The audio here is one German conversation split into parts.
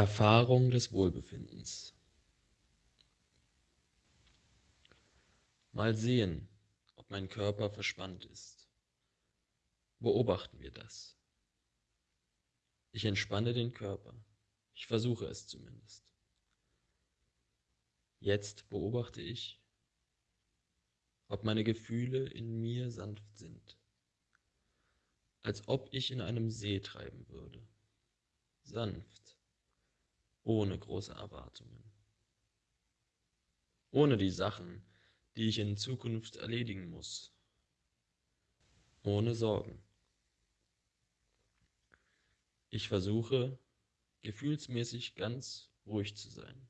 Erfahrung des Wohlbefindens Mal sehen, ob mein Körper verspannt ist. Beobachten wir das. Ich entspanne den Körper. Ich versuche es zumindest. Jetzt beobachte ich, ob meine Gefühle in mir sanft sind, als ob ich in einem See treiben würde, sanft ohne große Erwartungen. Ohne die Sachen, die ich in Zukunft erledigen muss. Ohne Sorgen. Ich versuche, gefühlsmäßig ganz ruhig zu sein.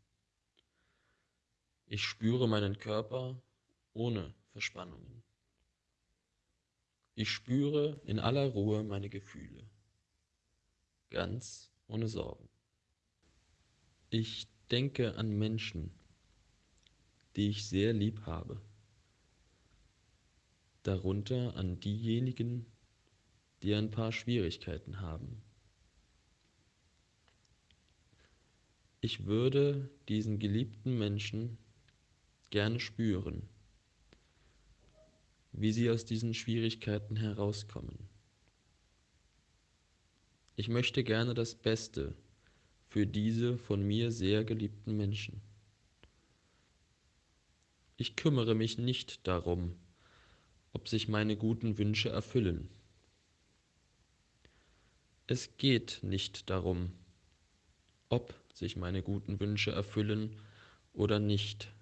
Ich spüre meinen Körper ohne Verspannungen. Ich spüre in aller Ruhe meine Gefühle, ganz ohne Sorgen. Ich denke an Menschen, die ich sehr lieb habe, darunter an diejenigen, die ein paar Schwierigkeiten haben. Ich würde diesen geliebten Menschen gerne spüren, wie sie aus diesen Schwierigkeiten herauskommen. Ich möchte gerne das Beste für diese von mir sehr geliebten Menschen. Ich kümmere mich nicht darum, ob sich meine guten Wünsche erfüllen. Es geht nicht darum, ob sich meine guten Wünsche erfüllen oder nicht,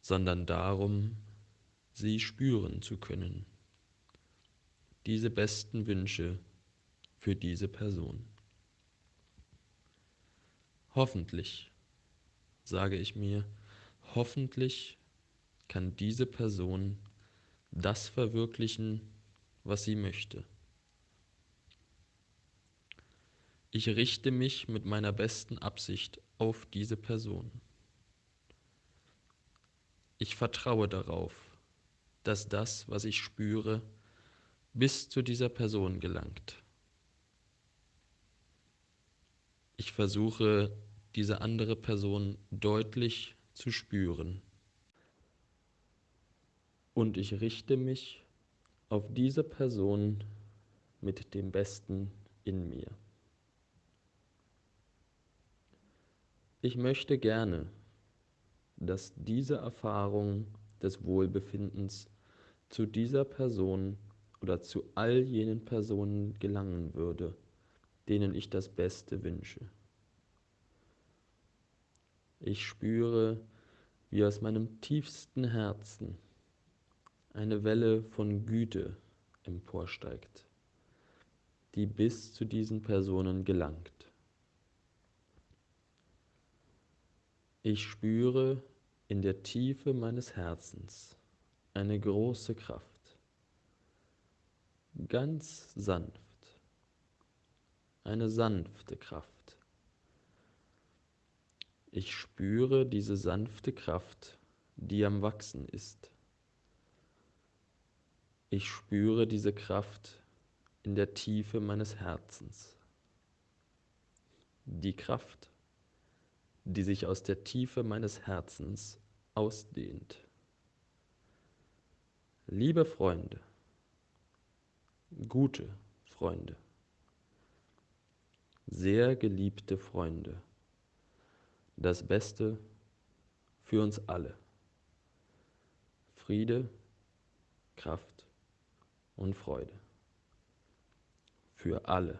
sondern darum, sie spüren zu können, diese besten Wünsche für diese Person. Hoffentlich, sage ich mir, hoffentlich kann diese Person das verwirklichen, was sie möchte. Ich richte mich mit meiner besten Absicht auf diese Person. Ich vertraue darauf, dass das, was ich spüre, bis zu dieser Person gelangt. Ich versuche, diese andere Person deutlich zu spüren. Und ich richte mich auf diese Person mit dem Besten in mir. Ich möchte gerne, dass diese Erfahrung des Wohlbefindens zu dieser Person oder zu all jenen Personen gelangen würde, denen ich das Beste wünsche. Ich spüre, wie aus meinem tiefsten Herzen eine Welle von Güte emporsteigt, die bis zu diesen Personen gelangt. Ich spüre in der Tiefe meines Herzens eine große Kraft, ganz sanft eine sanfte Kraft. Ich spüre diese sanfte Kraft, die am Wachsen ist. Ich spüre diese Kraft in der Tiefe meines Herzens. Die Kraft, die sich aus der Tiefe meines Herzens ausdehnt. Liebe Freunde, gute Freunde, sehr geliebte Freunde, das Beste für uns alle. Friede, Kraft und Freude. Für alle.